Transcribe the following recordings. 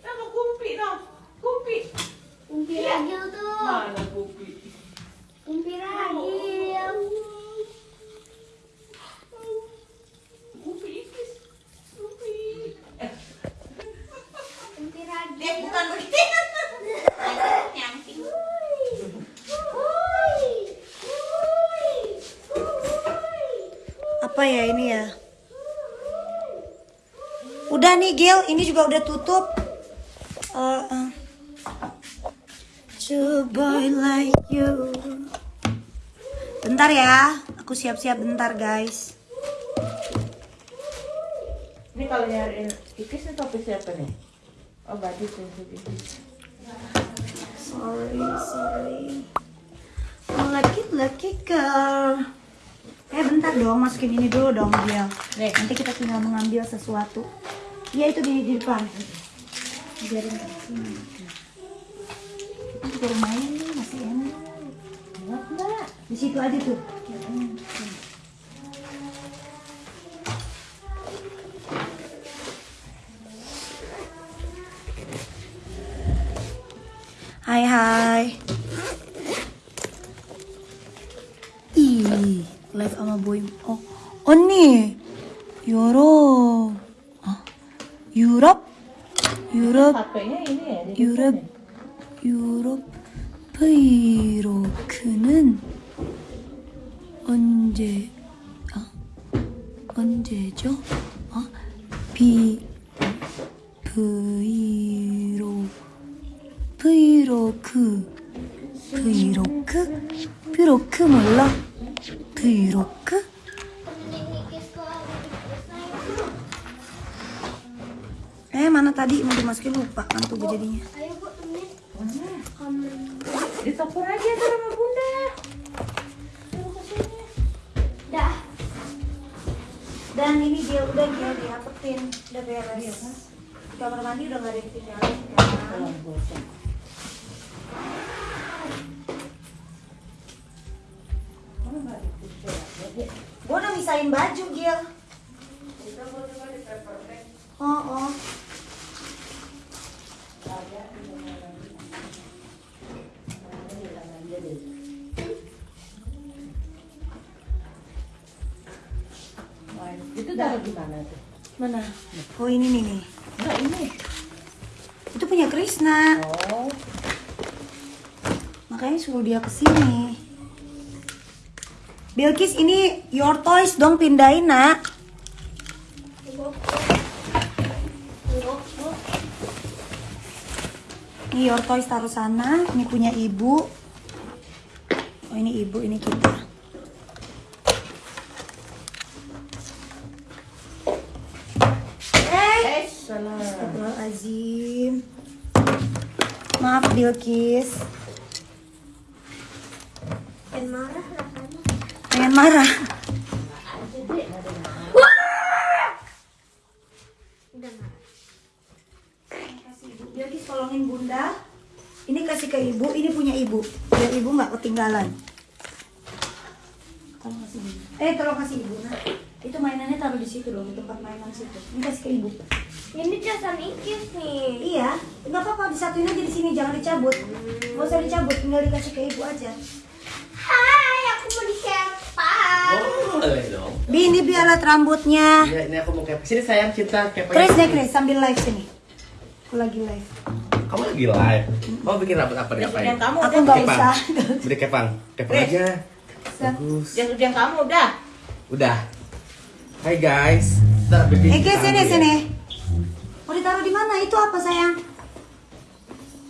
Nama Kumpi no. Kumpi. Tuh. Mana Kumpi? Kumpi ikis. Eh, bukan begitu. Wuih. Apa ya ini ya? Udah nih Gil, ini juga udah tutup. Uh, uh. To boy like you. Bentar ya, aku siap-siap bentar guys. Ini kalau nyariin ikis itu topi siapa nih? Oh, baju tuh. Sorry, sorry. Oh, lucky, lucky girl. Eh bentar dong, masukin ini dulu dong. Nih. Nanti kita tinggal mengambil sesuatu. Iya itu di, di depan. Biarin di sini. Lumayan nih, masih enak. Enggak, Mbak. Di situ aja tuh. Hai hai. Ih, live sama boy. Oh, oh nih. Euro. Ya. di 유럽? 유럽? 브이로크는 언제 아 언제죠? 아 비 브이로 브이로크 브이로크? 브이로크 몰라? 브이로크 eh mana tadi mau dimasukin lupa kan tuh jadinya Ayo bu, temenin. Kamar. Di dapur aja tuh sama bunda. Dah. Dan ini dia udah dia dirapetin, udah beres. Di kamar mandi udah nggak ada yang tinggalin kan. Gue udah misahin baju Gil. Oh, oh. Itu taruh di mana tuh? Mana? Oh ini nih nih. Enggak ini. Itu punya Krisna. Oh. Makanya suruh dia ke sini. Bilkis ini your toys dong pindahin nak. Ini your toys taruh sana. Ini punya ibu. Oh ini ibu, ini kita. Eh. Astagfirullahaladzim. Maaf Bilkis. Dan marah rasanya. Pengen marah. Udah marah. Kasih ibu. Bilkis tolongin bunda. Ini kasih ke ibu, ini punya ibu. Biar ibu nggak ketinggalan. Tolong kasih ibu. Eh, tolong kasih ibu. Nah, itu mainannya taruh di situ dong, di tempat mainan situ. Ini kasih ke ibu. Ini casan ikis nih. Iya, nggak apa-apa disatuin aja di sini, jangan dicabut. Nggak usah dicabut, tinggal dikasih ke ibu aja. Hai, aku mau disepak. Bibi alat rambutnya. Iya, ini aku mau kepang. Sini sayang, cinta kepang. Chris deh Chris sambil live sini. Aku lagi live. Kamu lagi live. Kamu bikin rambut apa nih Jas hujan apain? kamu Aku udah. nggak Kepang. usah. Beri kepang. Kepang aja. Bagus. Jas hujan kamu udah. Udah. Hai guys. Ntar bibi. Eh Chris sini ya. sini. Mau ditaruh di mana? Itu apa sayang?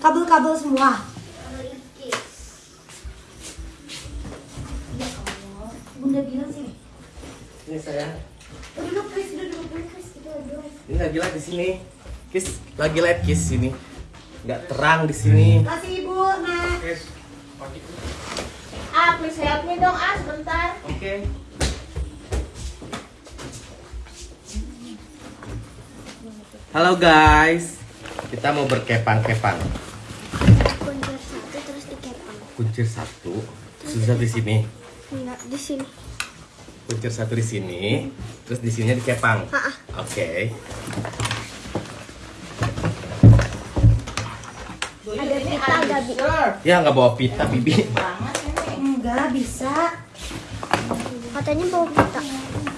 Kabel-kabel semua. Ya. Bunda bilang sih. Ini sayang. Oh, duduk Chris, duduk duduk dulu Chris. Kita duduk. Ini lagi live di sini. Kis lagi live kis sini. Nggak terang di sini. Kasih ibu, nah. Ah, please help me dong, ah, sebentar. Oke. Halo guys. Kita mau berkepang-kepang. Kuncir satu terus dikepang. Kuncir satu. Susah di sini. Enggak, di sini. Kuncir satu di sini. Terus di sininya dikepang. Ah, ah. Oke. Do Are? Ya nggak bawa pita bibi. Banget ini. Enggak bisa. Katanya bawa pita.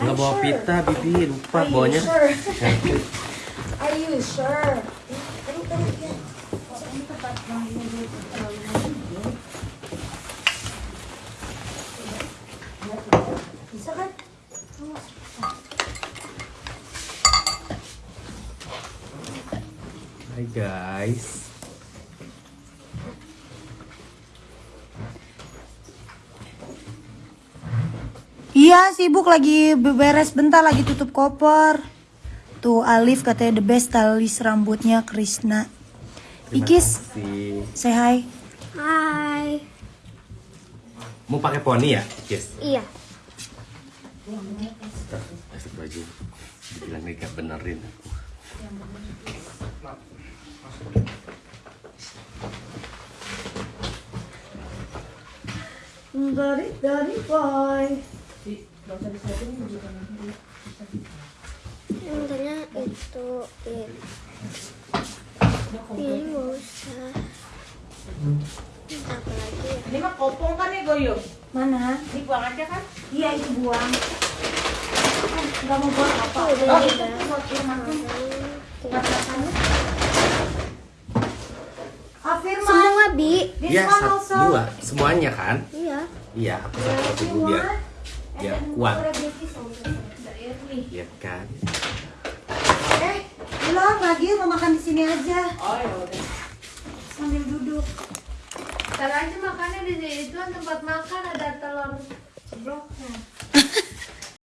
Nggak bawa pita bibi. Lupa bawanya. Sure. Are you sure? Bisa kan? Hai guys. Iya sibuk lagi beberes bentar lagi tutup koper. Tuh Alif katanya the best stylist rambutnya Krishna. Ikis, say hi. Hai. Mau pakai poni ya, Kis? Iya. Kasih baju. Dibilang nih gak benerin aku. Dari dari boy. Yang tanya itu it. Ini nggak usah. Apa lagi ya? Ini mah kopong kan nih Goyo? Mana? Ini buang aja kan? Iya itu buang. Gak mau buat apa? Oh, udah, Oh, itu buat Firman. Ah, Firman. Semua bi. Iya, satu, dua. Semuanya kan? Iya. Iya, aku satu dulu biar biar kuat. Iya kan? Eh, belum lagi mau makan di sini aja Oh ya udah. sambil duduk. Ntar aja makannya di situ tempat makan ada telur